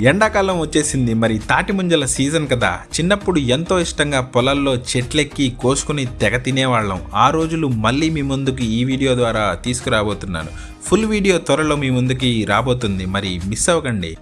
ఎండాకాలం వచ్చేసింది. మరి తాటి ముంజల సీజన్ కదా. చిన్నప్పుడు ఎంతో ఇష్టంగా పొలాల్లో చెట్లెక్కి కోసుకుని తెగ తినేవాళ్ళం. ఆ రోజులు మళ్ళీ మీ ముందుకు ఈ వీడియో ద్వారా తీసుకురాబోతున్నాను. ఫుల్ వీడియో త్వరలో మీ ముందుకి రాబోతుంది. మరి మిస్ అవ్వకండి.